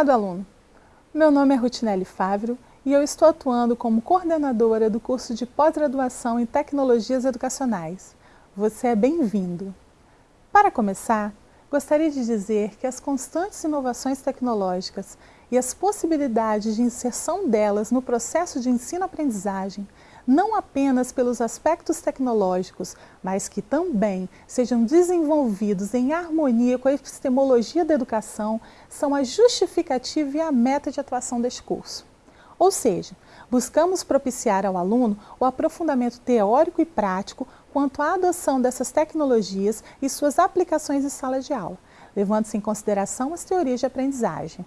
Prezado aluno, meu nome é Rutinelli Fávero e eu estou atuando como coordenadora do curso de pós-graduação em Tecnologias Educacionais. Você é bem-vindo! Para começar, gostaria de dizer que as constantes inovações tecnológicas e as possibilidades de inserção delas no processo de ensino-aprendizagem não apenas pelos aspectos tecnológicos, mas que também sejam desenvolvidos em harmonia com a epistemologia da educação, são a justificativa e a meta de atuação deste curso. Ou seja, buscamos propiciar ao aluno o aprofundamento teórico e prático quanto à adoção dessas tecnologias e suas aplicações em sala de aula, levando-se em consideração as teorias de aprendizagem.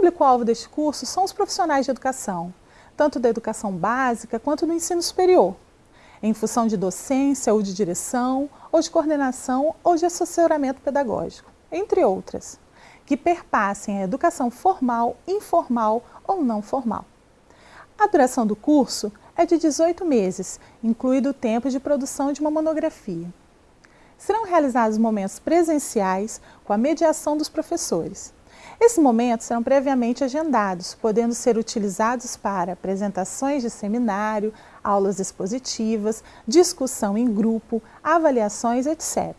O público-alvo deste curso são os profissionais de educação, tanto da educação básica quanto do ensino superior, em função de docência ou de direção, ou de coordenação ou de assessoramento pedagógico, entre outras, que perpassem a educação formal, informal ou não formal. A duração do curso é de 18 meses, incluído o tempo de produção de uma monografia. Serão realizados momentos presenciais com a mediação dos professores, esses momentos serão previamente agendados, podendo ser utilizados para apresentações de seminário, aulas expositivas, discussão em grupo, avaliações, etc.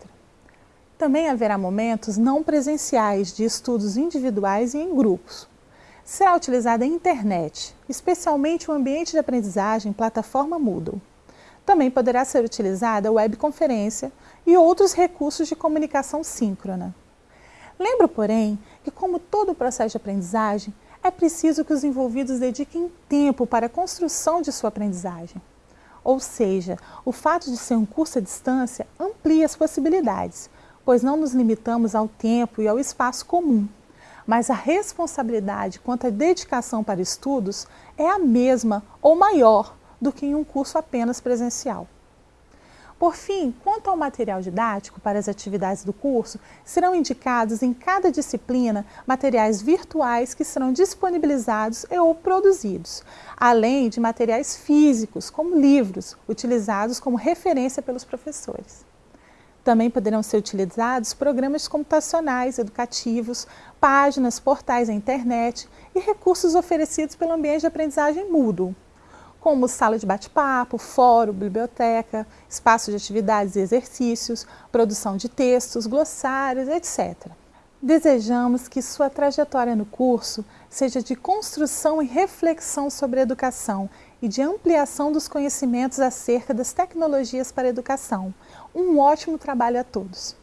Também haverá momentos não presenciais de estudos individuais e em grupos. Será utilizada a internet, especialmente o ambiente de aprendizagem plataforma Moodle. Também poderá ser utilizada a webconferência e outros recursos de comunicação síncrona. Lembro, porém, que como todo o processo de aprendizagem, é preciso que os envolvidos dediquem tempo para a construção de sua aprendizagem. Ou seja, o fato de ser um curso à distância amplia as possibilidades, pois não nos limitamos ao tempo e ao espaço comum. Mas a responsabilidade quanto à dedicação para estudos é a mesma ou maior do que em um curso apenas presencial. Por fim, quanto ao material didático para as atividades do curso, serão indicados em cada disciplina materiais virtuais que serão disponibilizados e ou produzidos, além de materiais físicos, como livros, utilizados como referência pelos professores. Também poderão ser utilizados programas computacionais, educativos, páginas, portais na internet e recursos oferecidos pelo ambiente de aprendizagem Moodle, como sala de bate-papo, fórum, biblioteca, espaço de atividades e exercícios, produção de textos, glossários, etc. Desejamos que sua trajetória no curso seja de construção e reflexão sobre a educação e de ampliação dos conhecimentos acerca das tecnologias para a educação. Um ótimo trabalho a todos!